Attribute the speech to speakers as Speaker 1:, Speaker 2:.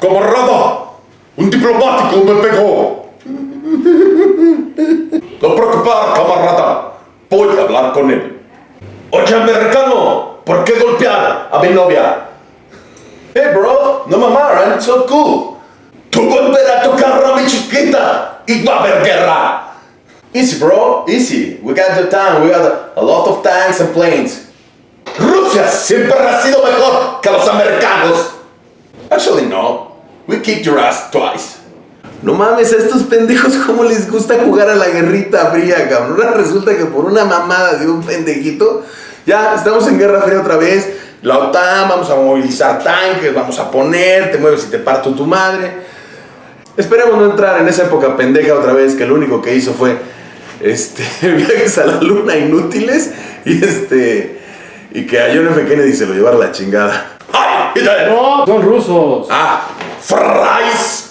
Speaker 1: Camarada, un diplomático me pegó. No preocupar, camarada. Voy a hablar con él. Oye, americano, ¿por qué golpear a mi novia? Hey, bro, no mamá, I'm so cool. Tú volverás a tocar a mi chiquita y va a haber guerra. Easy, bro, easy. We got the time, we got a lot of tanks and planes. Rusia siempre ha sido mejor que los americanos. Kicked your ass twice.
Speaker 2: No mames, a estos pendejos cómo les gusta jugar a la guerrita fría, cabrón. Ahora resulta que por una mamada de un pendejito, ya estamos en guerra fría otra vez. La OTAN, vamos a movilizar tanques, vamos a poner, te mueves y te parto tu madre. Esperemos no entrar en esa época pendeja otra vez, que lo único que hizo fue este, viajes a la luna inútiles y este y que a John F. Kennedy se lo llevara la chingada.
Speaker 1: ¡Ay!
Speaker 3: No, son rusos.
Speaker 1: Ah, fries